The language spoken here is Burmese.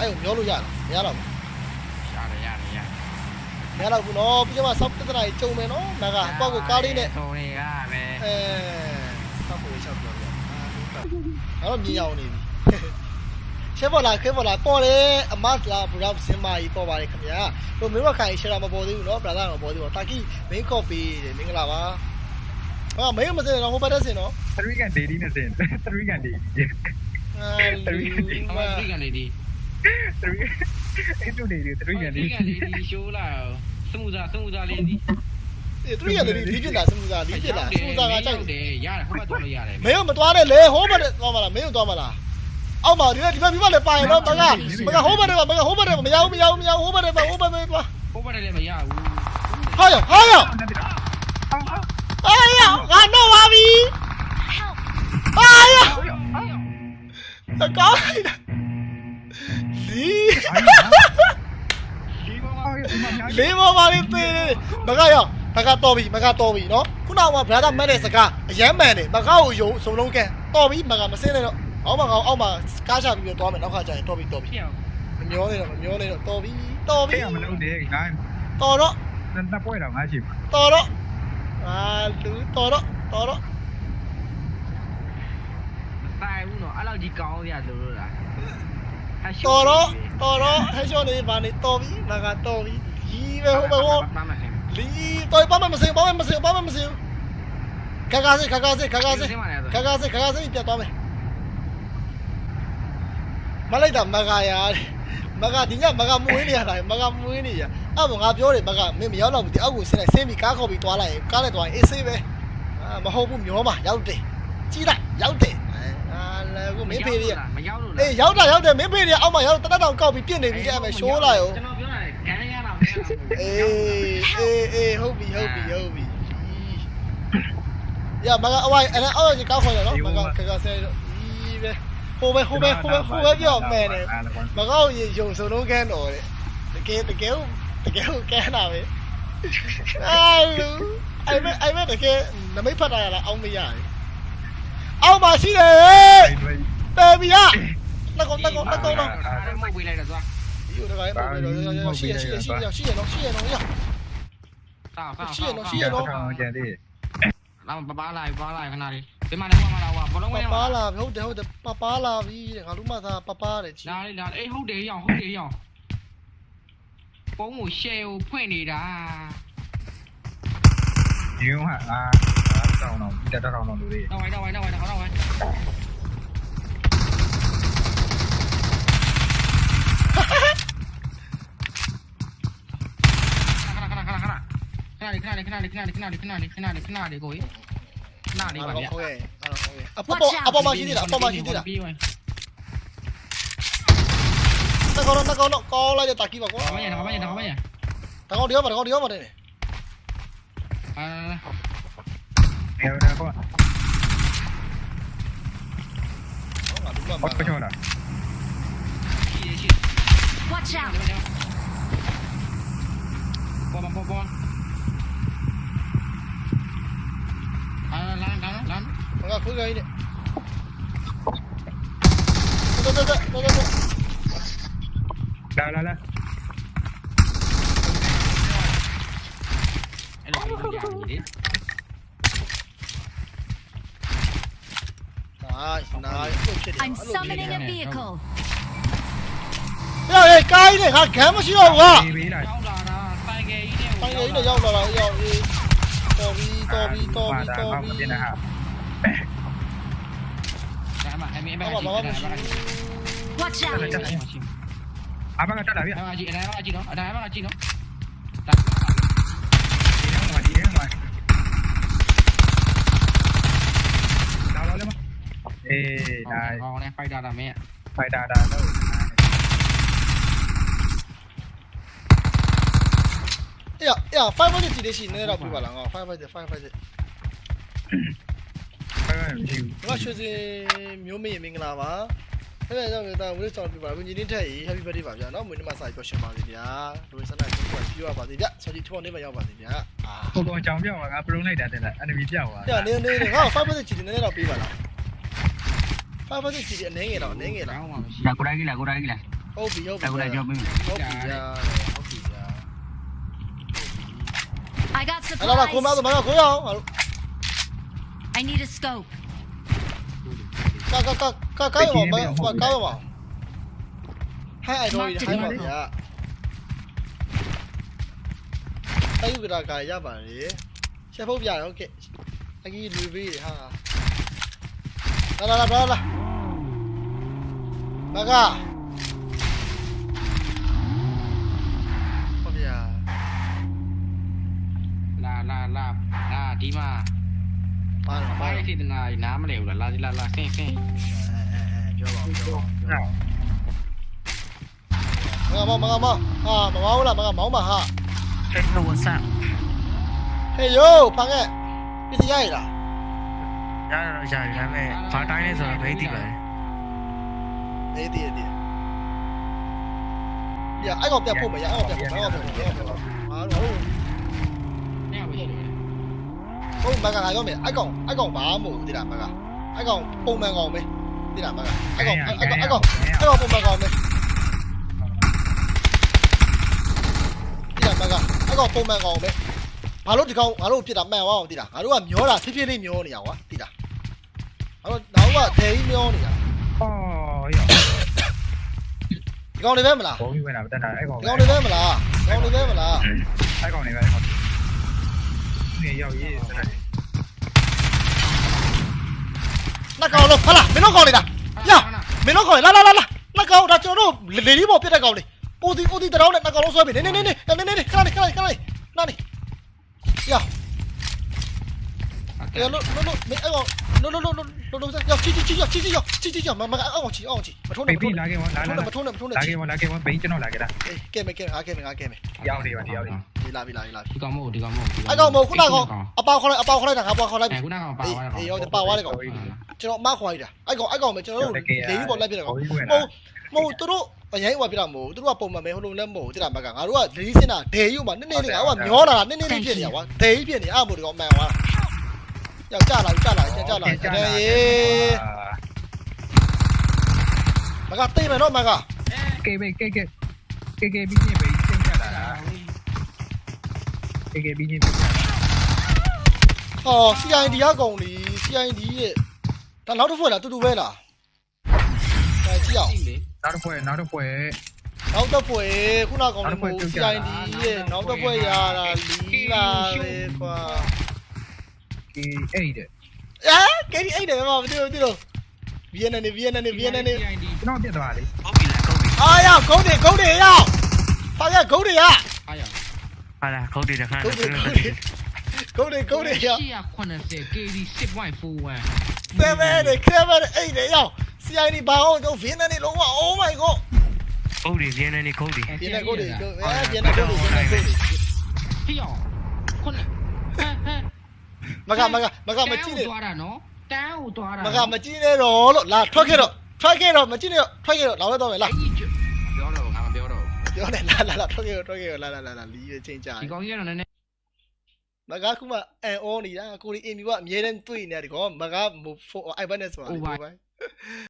အဲ့ကိုမျောလို့ရလားမရတော့ဘူးရတယ်ရတယ်ရမရတော့ဘူးနော်ပြီးတော့ဆောက်ပြဿနာကြီးကြုံမယ်နော်ငါကအပေါက်ကိုကားလေးနဲ့ထုံနေကပဲအဲဆောက်ဖို့ချက်ပြောပြအာတော့မြင်ရအောင်နေပြီရှက်ပေါ်လာခဲပေါ်လာပေါ်တယ်အမတ်လာဘရောက်စင်မာကြီးပေါ်ပါတယ်ခင်ဗျာဟိုမင်းမခိုင်ရှယ်တာမပေါ်သေးဘူးနော်ဘရာသာမပေါ်သေးဘူးတာကီမင်းကော့ပီတယ်မင်္ဂလာပါဟာမင်းမစင်တော့ဟိုဘက်တက်စင်နော်3ကန်ဒေဒီနဲ့စင်3ကန်ဒေဒီအာအမဒီကနေဒီ 3အဲ့တူနေတယ်3ကန်ဒေဒီဒီကနေဒီရှိုးလာစမှုသားစမှုသားလေးဒီအေးသူရတဲ့ဒီပြစ်လာစမှုသားဒီပြစ်လာစမှုသားကကြိုက်တယ်တယ်ရတယ်ဟိုဘက်တော့လို့ရတယ်မင်းမသွားနဲ့လေဟိုဘက်သွားမလားမင်းသွားမလားအောက်မှာဒီဒီဘက်ဒီဘက်လည်းပါရင်တော့မကမကဟိုဘက်တွေမကဟိုဘက်တွေမရဘူးမရဘူးမရဘူးဟိုဘက်တွေဟိုဘက်တွေသွားဟိုဘက်လည်းမရဘူးဟာရဟာရဟာရငါတော့ပါပြီဟာရအကောင်းလိုက်တာ လေးမပါလေးသေးတယ်မကရောမကတော့ပြီမကတော့ပြီနော်ခုနကဘရာသာမက်တဲ့စကားအရမ်းမှန်တယ်မကောက်ကိုယုံစုံလုံးကန်တော်ပြီမကမစင်းနဲ့တော့အောက်မှာအောက်မှာကားချပြီးတော့သွားမယ်နောက်ခါကျရင်တော်ပြီတော်ပြီဖြစ်အောင်မမျောနေတော့မမျောနေတော့တော်ပြီတော်ပြီဖေးမလုပ်နဲ့ငါတော်တော့နှစ်ပွဲတော့ငါရှိတော်တော့အာလူတော်တော့တော်တော့တိုင်ဘူးနော်အဲ့လောက်ကြီးကောင်းရလို့လို့လားတော်တော့တော်တော့ဟဲ့ရှော့နေပါနေတော်ပြီမကတော်ပြီ ကြီးပဲဟုတ်ပဲဟောပါမခင်လီတော်ပါမမစင်ပါမမစင်ပါမမစင်ခါခါစေခါခါစေခါခါစေခါခါစေခါခါစေပြတ်သွားမယ်မလိုက်တာမကရာမကဒီညမကမွေးနေရတာမကမွေးနေရအဲ့ဘာငါပြောတယ်မကမင်းမရောက်တော့ဘူးဒီအောက်ကိုဆင်းလိုက်ဆင်းပြီးကားခေါ်ပြီးသွားလိုက်ရင်ကားနဲ့သွားရင်အေးဆေးပဲအာမဟုတ်ဘူးမျောမှာရောက်တယ်ကြီးလိုက်ရောက်တယ်အာလည်းကိုမင်းဖေးရမရောက်လို့လားအေးရောက်တာရောက်တယ်မင်းဖေးရအောက်မှာရောက်တတ်တောင်ကောက်ပြီးပြစ်နေပြီအဲ့မဲ့ရှိုးလာရော အေးအေးအေးဟုတ်ပြီဟုတ်ပြီဟုတ်ပြီရမကအဝိုင်းအဲ့အောက်ကြီးကောက်ခေါ်ရနော်မကခကဆဲတော့ဒီပဲဟိုပဲဟိုပဲဟိုပဲဟိုပဲပြောမယ်တယ်မကောက်ရေယုံစုံလုံးကန်းတော်တဲ့တကယ်တကယ်တကယ်ကန်းတာပဲအာအဲ့မဲ့အဲ့မဲ့တကယ်နမိတ်ဖတ်တာရလားအောင်းမရတယ်အောက်မှာရှိတယ်တေဘီယာလက်ကောင်လက်ကောင်လက်ကောင်တော့အဲ့မဟုတ်ပေးလိုက်တော့သွား io raga, è proprio sì, sì, sì, sì, sì, no, sì, no, io. Sao, sao, sao. Sì, no, sì, no. Làm bà bà lại, bà lại cái này đi. Cái mà nó mà đâu à, bà nó nghe. Bà là, hút để hút để bà bà là vì cả lúc mà ta bà bà để chỉ. Đây là, ấy hút để nhỏ, hút để nhỏ. Bố ngủ xeo, quen đi đã. Nhiều hả? À, đâu nào, đi đâu đâu nào đi. Đâu ấy, đâu ấy, đâu ấy, đâu ấy. này cái này cái này cái này cái này cái này cái này cái này để gối cái này đi bạn nhé 아빠 아빠 마신이 나 아빠 마신이 나 tao nó tao có nó co lại cho tao kia vào quá tao bao nhiêu tao bao nhiêu tao bao nhiêu tao có đứa mà tao có đứa mà đây à theo ra các bạn bắt cái chỗ nào Watch out! Bom, bom, bom. 내가 거기가 이래 라라라 I'm summoning a vehicle. 야, 야, 까이네, 가, 개무시야, 와. 빵이 이래, 야올라라, 야, 이, 저, 이 to Victor, to Victor. to ambil abang Haji. Watch out. Abang kata dah, Abang Haji, ada abang Haji no. Ada abang Haji no. Tak. Abang Haji, abang Haji. Dah lah lemah. Eh, dah. Oh, ni fai dah dah meh. Fai dah dah. လေမအေးဒါဟောနဲ့ဖိုက်တာတာမင်းဖိုက်တာဒါတော့အေးအေး5 minutes ဒီလေးရှိနေတော့ပြပါလားငါ5 minutes 5 minutes ဖိုက်မရှိဘူးငါရွှေစင်မျိုးမေးမင်္ဂလာပါအဲ့ဒါကြောင့်လည်းဒါဝိဆောင်ပြပါဘူးညီလေးထက်ကြီး happy birthday ပါဗျာနော်မွေးနေ့မှာစာပြောရှင်ပါစေဗျာလူစနာကိုပြောရပါစေဗျဆော်ဒီထော်နေမှာရောက်ပါစေဗျာအာကိုကောင်ကြောင်ပြောင်းငါပရုံးလိုက်တာတဲ့လား enemy ပြောင်းသွားပြနေနေငါ5 minutes ချီနေနေတော့ပေးပါလား5 minutes ချီအနေငယ်တော့အနေငယ်လားကောင်းပါမရှိလာကိုရိုင်းကြီးလာကိုရိုင်းကြီးလာဟုတ်ပြီဟုတ်ပြီအခုလည်းကြောက်ပြီဟုတ်ပြီဗျာဟုတ်ပြီဗျာ I got အဲ့တော့ကိုမ supplies. ဆိုမကကိုရအောင်ငါတို့ I need a scope. ကကကကကရောမကကရောဟိုင်အိုင်တော့ဟိုင်ပါဗျာအဲ့ဒီကကရပါလေချက်ဖို့ပြရဟုတ်ကဲ့အကြီးလူပေးဟာလာလာလာလာမကဟုတ်ဗျာ လာလာလာလာ ဒီမှာပါတော့ပါဘာတော့လို့ဒီနာနားမလဲဘူးလားလာလာလာဆင်းဆင်းပြောပါပြောပါဟုတ်မကမမကမဟာမမောင်းလားမကမောင်းပါဟာ Hey, no, what's up? ဟေးယိုဖန်ကဲပစ္စည်းရရလားရရတော့ရတယ်ဒါပေမဲ့ဘာတိုင်းလဲဆိုတော့မသိပါဘူးအေးတည်တည်ရအဲ့ကောင်ပြတ်ဖို့မရအဲ့ကောင်ပြတ်ဖို့အဲ့ကောင်ပြတ်ဖို့ဟာတော့နေပါရှိတယ် ဟုတ်မကငါပြောမယ်အဲ့ကောင်အဲ့ကောင်ဘာမို့တိလားမကအဲ့ကောင်ပုံမှန်ကောင်ပဲတိလားမကအဲ့ကောင်အဲ့ကောင်အဲ့ကောင်အဲ့ကောင်ပုံမှန်ကောင်ပဲတိလားမကအဲ့ကောင်ပုံမှန်ကောင်ပဲဘာလို့ဒီကောင်ငါတို့ပြစ်တာမှန်သွားအောင်တိလားငါတို့ကမျောတာဖြည်းဖြည်းလေးမျောနေရကွာတိလားငါတို့တော့ကဒဲကြီးမျောနေတာအော်ရောဒီကောင်တွေပဲမလားဘုံကြီးဝင်တာတက်တာအဲ့ကောင်ဒီကောင်တွေပဲမလားဒီကောင်တွေပဲမလားအဲ့ကောင်နေပဲအဲ့ကောင် နေရောက်ရေးတက်တယ်နှစ်ကောင်လုံးဟာလားမင်းတို့ကောင်နေတာရမင်းတို့ကောင်လာလာလာလာနှစ်ကောင်ဒါကျွန်တော်တို့လေလေးပေါ်ပြတဲ့ကောင်လေးအိုဒီအိုဒီတရောင်းနဲ့နှစ်ကောင်လုံးဆွဲပြီနေနေနေနေနေနေနေခဏနေခဏနေခဏနေနာနေရရလို့လို့လို့မင်းအဲ့ကောင် no no no no no no 要去去去要去去要去去要妈妈按我去按我去，不冲了不冲了不冲了不冲了不冲了。拿给我拿给我，别叫我拿给他。哎，给没给啊给没啊给没。要的吧要的。ဒီလာပြီလာပြီလာပြီဒီကောင်မို့ဒီကောင်မို့အဲ့ကောင်မို့ခုနကအပေါခေါ်လိုက်အပေါခေါ်လိုက်တာငါပေါခေါ်လိုက်ပြီခုနကောင်ပါသွားတာအေးရောပါသွားတယ်ကောင်ကျွန်တော်အမခေါ်လိုက်တာအဲ့ကောင်အဲ့ကောင်ပဲကျွန်တော်တို့ဒေယူပေါ်လိုက်ပြတယ်ကောင်မဟုတ်မဟုတ်သူတို့အရင်ဟိုပြတာမဟုတ်သူတို့ကပုံမှန်ပဲဟိုလိုလည်းမဟုတ်တိတာမကငါတို့ကလေးစင်တာဒေယူမှာနည်းနည်းလေးကဟိုကမျောလာတာနည်းနည်းလေးဖြစ်နေတာကွာဒေယူဖြစ်နေအဲ့မို့ဒီကောင်အမှန်သွားတာ ယောက်ကြလာကြလာကြကြလာကြတယ်ရေမကတိတ်မယ်တော့မကကေဘေကေကေကေကေပြီးနေဘေးစင်ကြတာကေကေပြီးနေပြီဟော CID ကကောင်လी CID ရဲ့ဒါနောက်တစ်ဖွဲ့လားတူတူပဲလားဒါကြည့်အောင်နောက်တစ်ဖွဲနောက်တစ်ဖွဲနောက်တစ်ဖွဲ့ခုနကောင်လေးမဟုတ် CID ရဲ့နောက်တစ်ဖွဲ့ရတာလီလာလေကွာ 98 ഏ കരി I day മാവ് ദേ ദേ വിയനനെ വിയനനെ വിയനനെ നോ ദേ ദവാ ലേ ആ യാ ഗൗഡി ഗൗഡി യാ പായ ഗൗഡി യാ ആ യാ à là câu đi được ha câu đi câu đi yeah 80 ngoài phù à. Xem về để xem về ê để nhau CI đi bao câu phiến này lỗ quá oh my god. Câu đi phiến này câu đi phiến này câu đi phiến này câu đi phiến này câu đi 哎呦，困了。 မကမကမကမကြည့်နဲ့သွားတာနော်တန်းကိုသွားတာမကမကြည့်နဲ့တော့လို့လာထွက်ခဲ့တော့ထွက်ခဲ့တော့မကြည့်နဲ့ထွက်ခဲ့တော့လာတော့မယ်လာပြောတော့ငါမပြောတော့ပြောနေလာလာလာထွက်ခဲ့တော့ထွက်ခဲ့တော့လာလာလာလာလီးချင်းကြဒီကောင်ကြီးကတော့နည်းနည်းမကခုမှအန်အောနေတာကိုရီအင်မီကအမြဲတမ်းတွေ့နေတယ်ဒီကောင်မကမို့အိုင်ဘတ်နဲ့ဆိုတာ Over